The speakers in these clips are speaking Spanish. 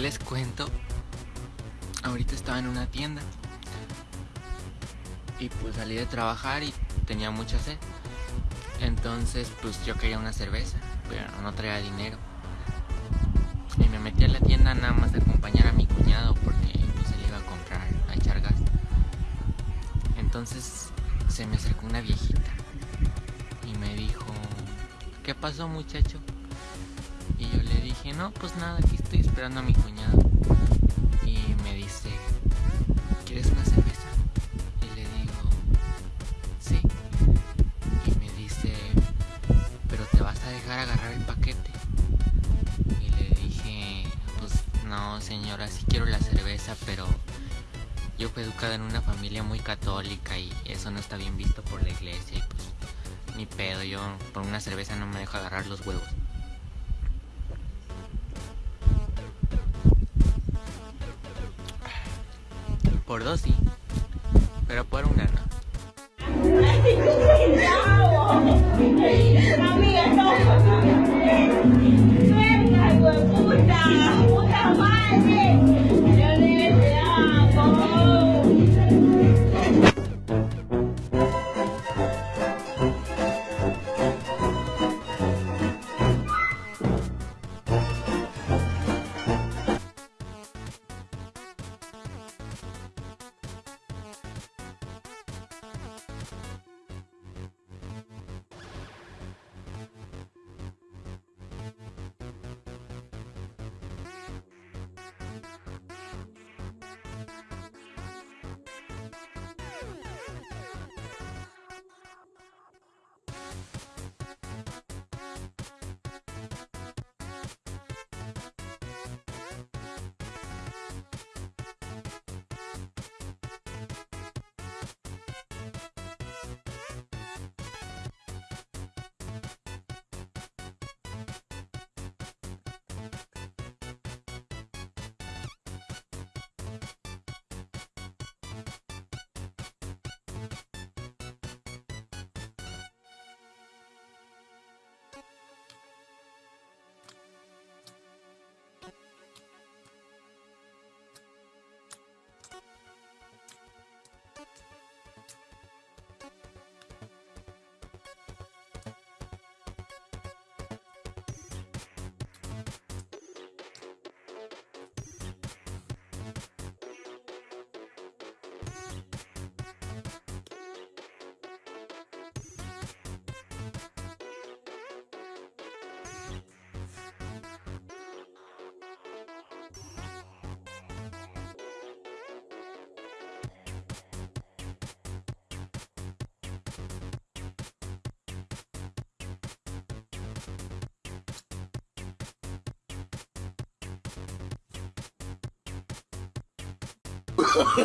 ¿qué les cuento? Ahorita estaba en una tienda y pues salí de trabajar y tenía mucha sed. Entonces pues yo quería una cerveza, pero no traía dinero. Y me metí a la tienda nada más de acompañar a mi cuñado porque pues él iba a comprar, a echar gas. Entonces se me acercó una viejita y me dijo, ¿qué pasó muchacho? Y yo le dije, no, pues nada, aquí estoy esperando a mi cuñado. Y me dice, ¿quieres una cerveza? Y le digo, sí. Y me dice, pero te vas a dejar agarrar el paquete. Y le dije, pues no señora, sí quiero la cerveza, pero yo fui educada en una familia muy católica y eso no está bien visto por la iglesia y pues ni pedo, yo por una cerveza no me dejo agarrar los huevos. Por dos sí, pero por una no.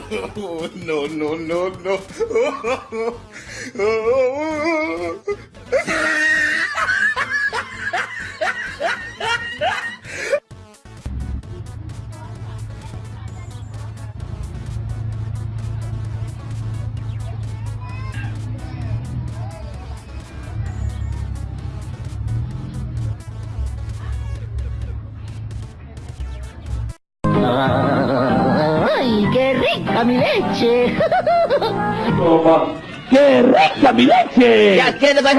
Te amo. Oh, no, no, no, no. ¡Ay, qué rica mi leche! ¡Qué rica mi leche! ¿Ya qué te vas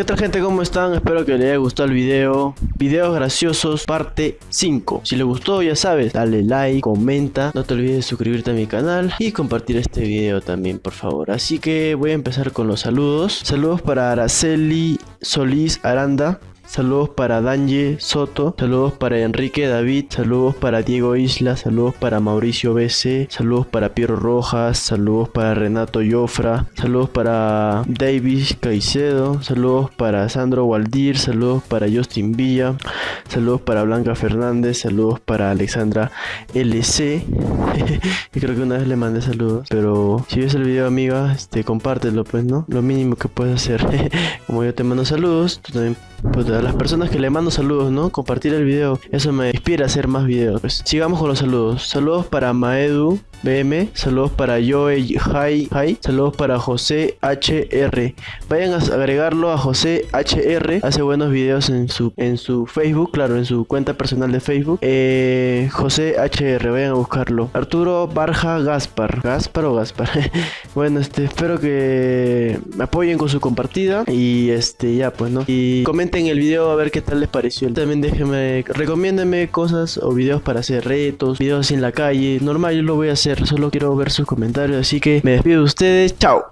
¿Qué tal gente? ¿Cómo están? Espero que les haya gustado el video. Videos graciosos parte 5. Si les gustó ya sabes, dale like, comenta. No te olvides de suscribirte a mi canal y compartir este video también por favor. Así que voy a empezar con los saludos. Saludos para Araceli Solís Aranda. Saludos para Danje Soto, saludos para Enrique David, saludos para Diego Isla, saludos para Mauricio BC, saludos para Piero Rojas, saludos para Renato Yofra, saludos para Davis Caicedo, saludos para Sandro Waldir, saludos para Justin Villa, saludos para Blanca Fernández, saludos para Alexandra LC. y creo que una vez le mandé saludos, pero si ves el video amiga, este compártelo pues, ¿no? Lo mínimo que puedes hacer. Como yo te mando saludos, tú también Puta, a las personas que le mando saludos, ¿no? Compartir el video, eso me inspira a hacer más videos. Pues, sigamos con los saludos. Saludos para Maedu BM, saludos para Joe Hi, Hi, saludos para José HR. Vayan a agregarlo a José HR, hace buenos videos en su en su Facebook, claro, en su cuenta personal de Facebook. Eh, José HR, vayan a buscarlo. Arturo Barja Gaspar, Gaspar o Gaspar. bueno, este espero que me apoyen con su compartida y este ya pues, ¿no? Y comenten el video a ver qué tal les pareció. También déjenme recomiéndenme cosas o videos para hacer retos, videos en la calle. Normal, yo lo voy a hacer solo quiero ver sus comentarios, así que me despido de ustedes, chao.